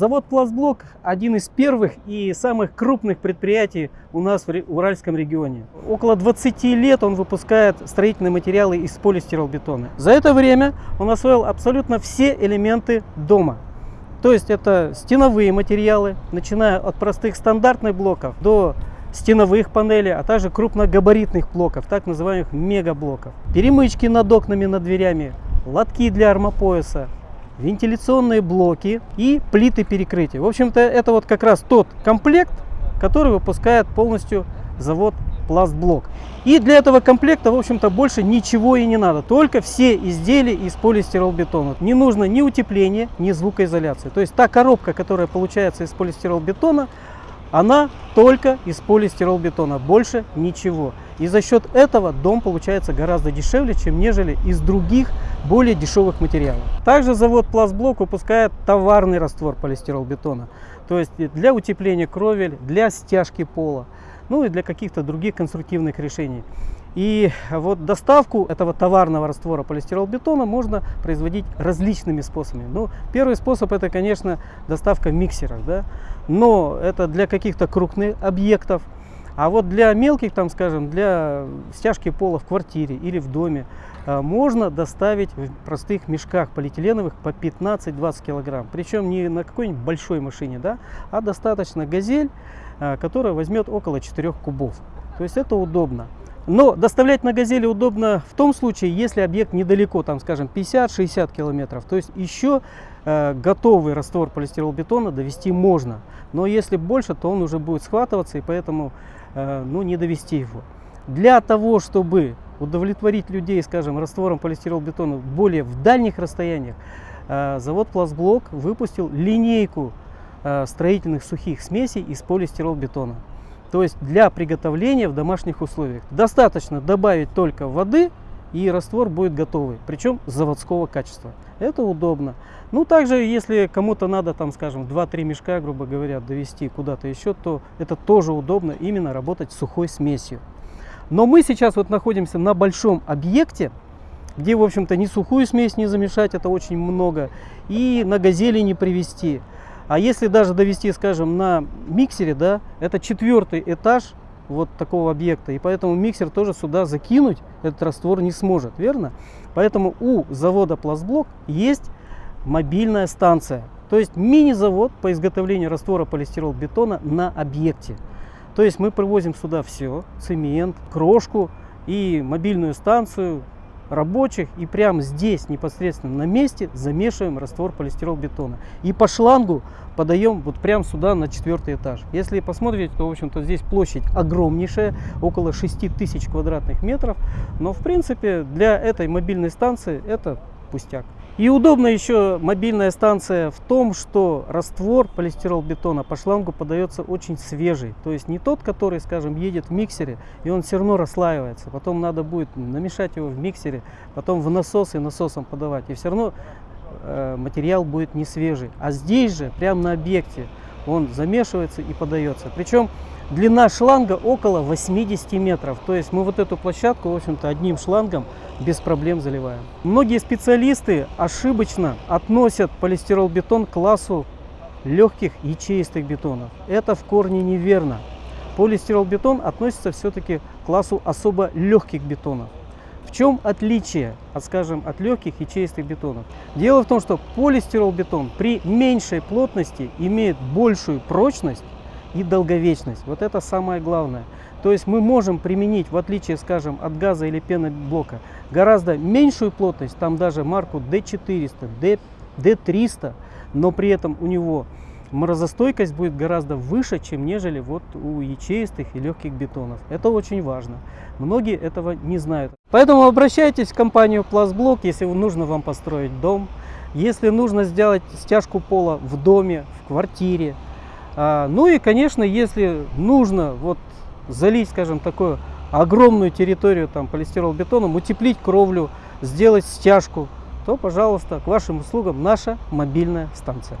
Завод «Пластблок» один из первых и самых крупных предприятий у нас в Уральском регионе. Около 20 лет он выпускает строительные материалы из полистиролбетона. За это время он освоил абсолютно все элементы дома. То есть это стеновые материалы, начиная от простых стандартных блоков до стеновых панелей, а также крупногабаритных блоков, так называемых мегаблоков. Перемычки над окнами, над дверями, лотки для армопояса, вентиляционные блоки и плиты перекрытия. В общем-то, это вот как раз тот комплект, который выпускает полностью завод Пластблок. И для этого комплекта, в общем-то, больше ничего и не надо. Только все изделия из полистиролбетона. Не нужно ни утепления, ни звукоизоляции. То есть та коробка, которая получается из полистиролбетона, она только из полистиролбетона, больше ничего. И за счет этого дом получается гораздо дешевле, чем нежели из других более дешевых материалов. Также завод Пластблок выпускает товарный раствор полистиролбетона. То есть для утепления кровель, для стяжки пола ну и для каких-то других конструктивных решений. И вот доставку этого товарного раствора полистиролбетона можно производить различными способами. Ну, первый способ это, конечно, доставка в миксерах, да? но это для каких-то крупных объектов. А вот для мелких, там, скажем, для стяжки пола в квартире или в доме, э, можно доставить в простых мешках полиэтиленовых по 15-20 килограмм. Причем не на какой-нибудь большой машине, да, а достаточно газель, э, которая возьмет около 4 кубов. То есть это удобно. Но доставлять на газели удобно в том случае, если объект недалеко, там, скажем, 50-60 километров. То есть еще э, готовый раствор полистиролбетона довести можно. Но если больше, то он уже будет схватываться, и поэтому э, ну, не довести его. Для того, чтобы удовлетворить людей, скажем, раствором полистиролбетона более в дальних расстояниях, э, завод Пластблок выпустил линейку э, строительных сухих смесей из полистиролбетона. То есть для приготовления в домашних условиях. Достаточно добавить только воды и раствор будет готовый, причем заводского качества. Это удобно. Ну, также, если кому-то надо, там, скажем, 2-3 мешка, грубо говоря, довести куда-то еще, то это тоже удобно именно работать сухой смесью. Но мы сейчас вот находимся на большом объекте, где, в общем-то, ни сухую смесь не замешать, это очень много, и на газели не привезти. А если даже довести, скажем, на миксере, да, это четвертый этаж вот такого объекта. И поэтому миксер тоже сюда закинуть этот раствор не сможет, верно? Поэтому у завода Пластблок есть мобильная станция. То есть мини-завод по изготовлению раствора полистирол-бетона на объекте. То есть мы привозим сюда все, цемент, крошку и мобильную станцию, рабочих и прямо здесь непосредственно на месте замешиваем раствор полистирол-бетона. И по шлангу подаем вот прямо сюда на четвертый этаж. Если посмотреть, то в общем-то здесь площадь огромнейшая, около 6 тысяч квадратных метров. Но в принципе для этой мобильной станции это пустяк. И удобно еще мобильная станция в том, что раствор полистирол-бетона по шлангу подается очень свежий. То есть не тот, который, скажем, едет в миксере, и он все равно расслаивается. Потом надо будет намешать его в миксере, потом в насос и насосом подавать. И все равно э, материал будет не свежий. А здесь же, прямо на объекте, он замешивается и подается. Причем длина шланга около 80 метров. То есть мы вот эту площадку, в общем-то, одним шлангом без проблем заливаем. Многие специалисты ошибочно относят полистирол-бетон к классу легких ячеистых бетонов. Это в корне неверно. Полистирол-бетон относится все-таки к классу особо легких бетонов. В чем отличие, от, скажем, от легких ячеистых бетонов? Дело в том, что полистирол-бетон при меньшей плотности имеет большую прочность и долговечность. Вот это самое главное. То есть мы можем применить, в отличие, скажем, от газа или пеноблока, гораздо меньшую плотность, там даже марку D400, D300, но при этом у него морозостойкость будет гораздо выше, чем нежели вот у ячеистых и легких бетонов. Это очень важно. Многие этого не знают. Поэтому обращайтесь в компанию Пластблок, если нужно вам построить дом, если нужно сделать стяжку пола в доме, в квартире. А, ну и, конечно, если нужно вот залить, скажем, такую огромную территорию там полистирол-бетоном, утеплить кровлю, сделать стяжку, то, пожалуйста, к вашим услугам наша мобильная станция.